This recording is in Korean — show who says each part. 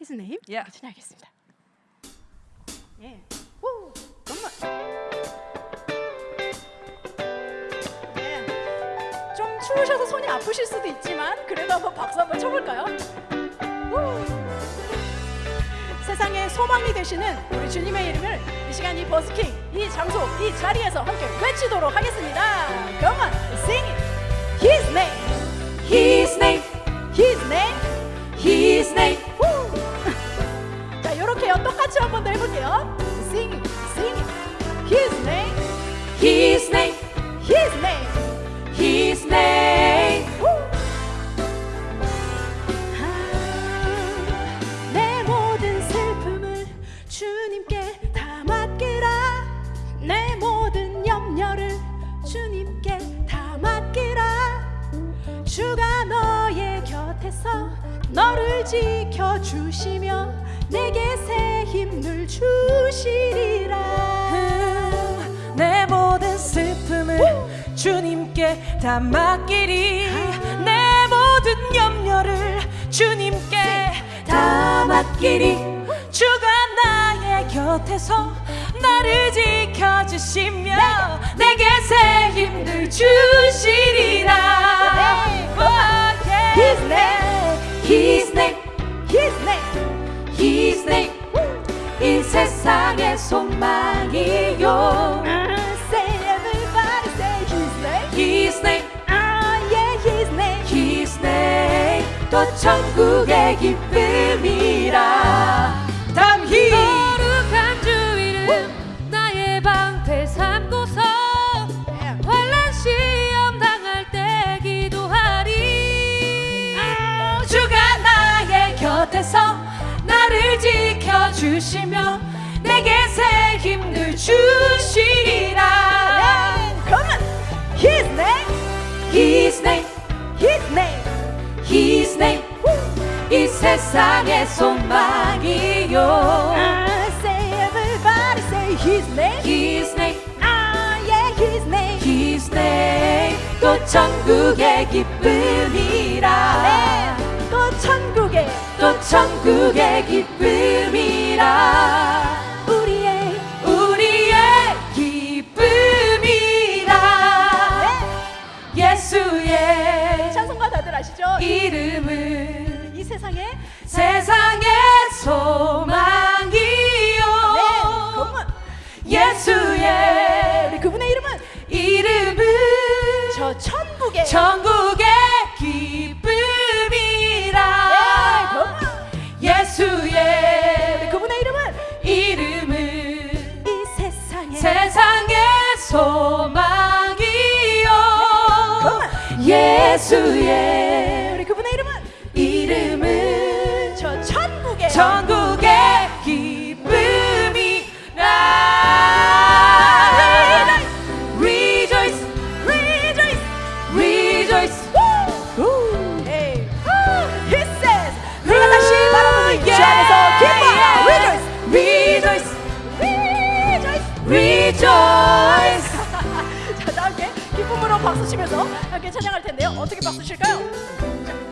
Speaker 1: His name
Speaker 2: Yeah.
Speaker 1: 찬양하겠습니다. 예. 오, 정말. 예. 좀 추우셔서 손이 아프실 수도 있지만 그래도 한번 박수 한번 쳐볼까요? 우. 세상의 소망이 되시는 우리 주님의 이름을 이 시간 이 버스킹 이 장소 이 자리에서 함께 외치도록 하겠습니다. Come on, sing it. His name,
Speaker 2: His name,
Speaker 1: 주가 너의 곁에서 너를 지켜주시며 내게 새 힘을 주시리라.
Speaker 2: 내 모든 슬픔을 주님께 다 맡기리. 내 모든 염려를 주님께 다 맡기리. 주가 나의 곁에서 나를 지켜주시며 내게 새 힘을 주
Speaker 1: Name
Speaker 2: 이 세상의 소망이요
Speaker 1: Say everybody say Ah yeah,
Speaker 2: 또 천국의 기쁨이라 주시며 내게 새 힘을 주시리라
Speaker 1: Come on. His name,
Speaker 2: His name
Speaker 1: His name.
Speaker 2: His name 이 세상의 소망이요
Speaker 1: Ah, say everybody say His name.
Speaker 2: His name
Speaker 1: Ah yeah, His name.
Speaker 2: His name 또 천국의 기쁨이라
Speaker 1: 네, 또
Speaker 2: 천국의 기쁨이라.
Speaker 1: 우리의
Speaker 2: 우리의 기쁨이라. 예수의
Speaker 1: 찬송가 다들 아시죠? 이,
Speaker 2: 이름은
Speaker 1: 이 세상에
Speaker 2: 세상의 소망이요.
Speaker 1: 네,
Speaker 2: 예수의
Speaker 1: 우리 그분의 이름은
Speaker 2: 이름은
Speaker 1: 저 천국에
Speaker 2: 천국의 예수의
Speaker 1: 우리 그분의 이름은
Speaker 2: 이름은
Speaker 1: 저 천국에
Speaker 2: 천국의 기쁨이라 Rejoice
Speaker 1: Rejoice.
Speaker 2: Rejoice
Speaker 1: 우! 에이. He says 우리가 다시 바라보는 주 안에서 기뻐 Rejoice.
Speaker 2: Rejoice
Speaker 1: Rejoice.
Speaker 2: Rejoice
Speaker 1: 함께 찬양할 텐데요. 어떻게 박수 칠까요? 자.